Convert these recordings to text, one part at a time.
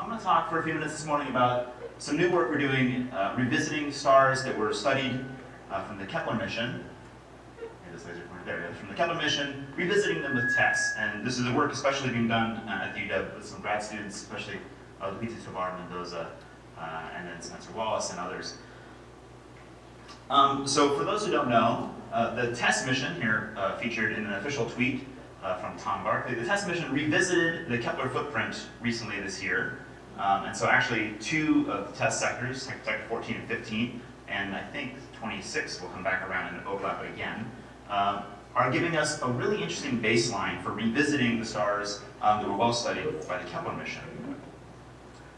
I'm going to talk for a few minutes this morning about some new work we're doing, uh, revisiting stars that were studied uh, from the Kepler mission. This laser pointer, there from the Kepler mission, revisiting them with TESS. And this is a work especially being done uh, at the UW with some grad students, especially uh, Luigi Tovar Mendoza, uh, and then Spencer Wallace and others. Um, so for those who don't know, uh, the TESS mission here uh, featured in an official tweet from Tom Barclay. The TESS mission revisited the Kepler footprint recently this year. Um, and so actually two of the TESS sectors, sector 14 and 15, and I think 26 will come back around and overlap again, um, are giving us a really interesting baseline for revisiting the stars um, that were well studied by the Kepler mission.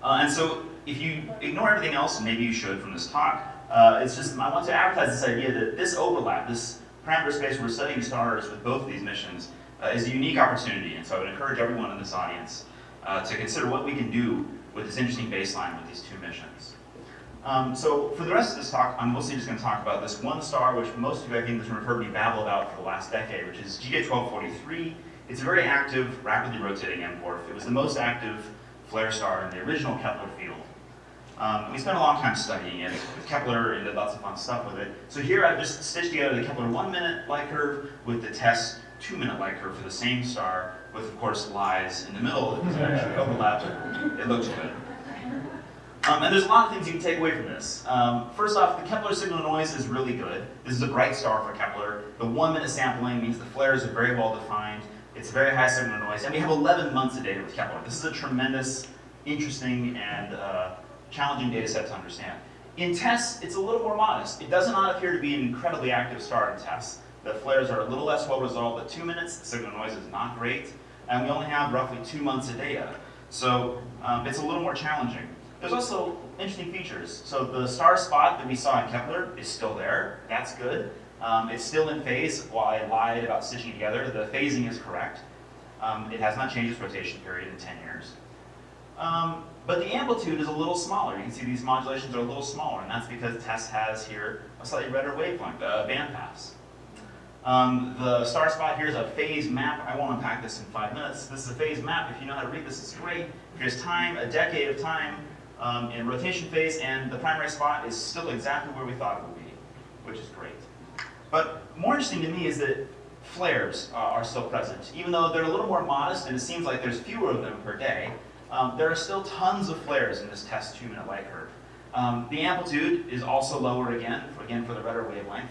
Uh, and so if you ignore everything else, and maybe you should from this talk, uh, it's just, I want to advertise this idea that this overlap, this parameter space where we're studying stars with both of these missions, uh, is a unique opportunity. And so I would encourage everyone in this audience uh, to consider what we can do with this interesting baseline with these two missions. Um, so for the rest of this talk, I'm mostly just going to talk about this one star, which most of you I think have heard me babble about for the last decade, which is GJ1243. It's a very active, rapidly rotating M-dwarf. It was the most active flare star in the original Kepler field. Um, we spent a long time studying it with Kepler and did lots of fun stuff with it. So here I've just stitched together the Kepler one minute light curve with the TESS two minute light curve for the same star with of course lies in the middle that doesn't actually overlap. It looks good. Um, and there's a lot of things you can take away from this. Um, first off, the Kepler signal noise is really good. This is a bright star for Kepler. The one minute sampling means the flares are very well defined. It's very high signal noise. And we have 11 months of data with Kepler. This is a tremendous, interesting, and uh, challenging data set to understand. In TESS, it's a little more modest. It does not appear to be an incredibly active star in TESS. The flares are a little less well resolved at two minutes. The signal noise is not great. And we only have roughly two months of data. So um, it's a little more challenging. There's also interesting features. So the star spot that we saw in Kepler is still there. That's good. Um, it's still in phase. While I lied about stitching together, the phasing is correct. Um, it has not changed its rotation period in 10 years. Um, but the amplitude is a little smaller. You can see these modulations are a little smaller, and that's because TESS has here a slightly redder wavelength, uh, bandpass. Um, the star spot here is a phase map. I won't unpack this in five minutes. This is a phase map. If you know how to read this, it's great. Here's time, a decade of time um, in rotation phase, and the primary spot is still exactly where we thought it would be, which is great. But more interesting to me is that flares uh, are still present. Even though they're a little more modest and it seems like there's fewer of them per day, um, there are still tons of flares in this TESS two-minute light curve. Um, the amplitude is also lower again, again for the redder wavelength.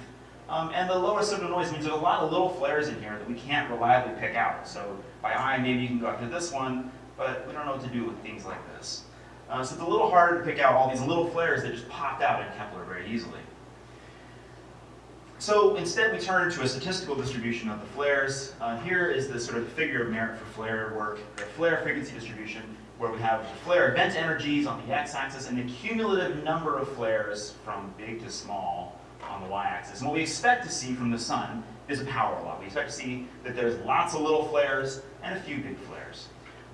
Um, and the lower signal noise means there's a lot of little flares in here that we can't reliably pick out. So by eye, maybe you can go after this one, but we don't know what to do with things like this. Uh, so it's a little harder to pick out all these little flares that just popped out in Kepler very easily. So instead we turn to a statistical distribution of the flares. Uh, here is the sort of figure of merit for flare work, the flare frequency distribution, where we have the flare event energies on the x-axis and the cumulative number of flares from big to small on the y-axis. And what we expect to see from the sun is a power law. We expect to see that there's lots of little flares and a few big flares.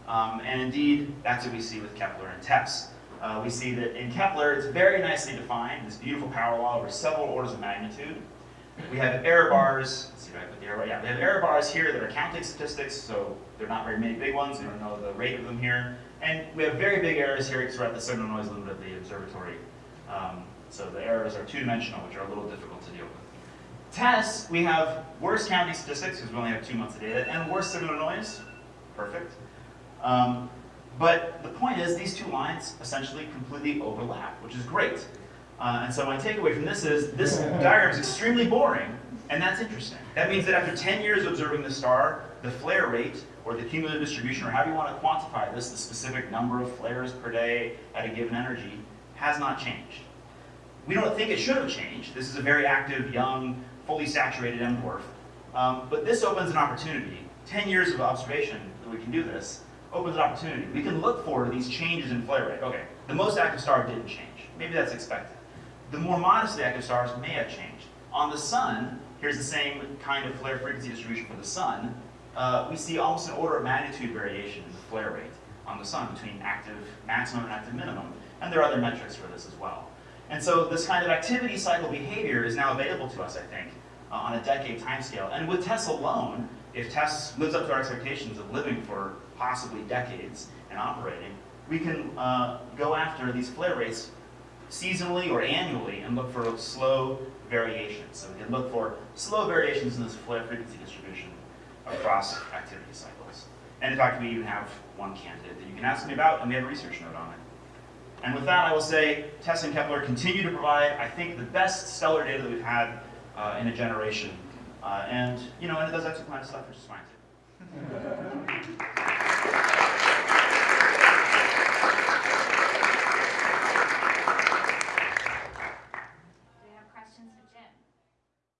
Um, and indeed, that's what we see with Kepler and TESS. Uh, we see that in Kepler, it's very nicely defined, this beautiful power law over several orders of magnitude. We have error bars, let's see if I put the error, yeah, we have error bars here that are counting statistics, so they're not very many big ones, we don't know the rate of them here. And we have very big errors here because we're at the signal noise limit of the observatory. Um, so the errors are two-dimensional, which are a little difficult to deal with. TESS, we have worse counting statistics, because we only have two months of data, and worse signal noise. Perfect. Um, but the point is, these two lines essentially completely overlap, which is great. Uh, and so my takeaway from this is, this diagram is extremely boring, and that's interesting. That means that after 10 years of observing the star, the flare rate, or the cumulative distribution, or however you want to quantify this, the specific number of flares per day at a given energy, has not changed. We don't think it should have changed. This is a very active, young, fully saturated M-dwarf. Um, but this opens an opportunity. 10 years of observation that we can do this opens an opportunity. We can look for these changes in flare rate. Okay, the most active star didn't change. Maybe that's expected. The more modestly active stars may have changed. On the sun, here's the same kind of flare frequency distribution for the sun. Uh, we see almost an order of magnitude variation in the flare rate on the sun between active maximum and active minimum. And there are other metrics for this as well. And so this kind of activity cycle behavior is now available to us, I think, uh, on a decade timescale. And with TESS alone, if TESS lives up to our expectations of living for possibly decades and operating, we can uh, go after these flare rates seasonally or annually and look for slow variations. So we can look for slow variations in this flare frequency distribution across activity cycles. And in fact, we even have one candidate that you can ask me about, and we have a research note on it. And with that, I will say TESS and Kepler continue to provide, I think, the best stellar data that we've had uh, in a generation. Uh, and, you know, and it does exoplanet stuff, which is fine.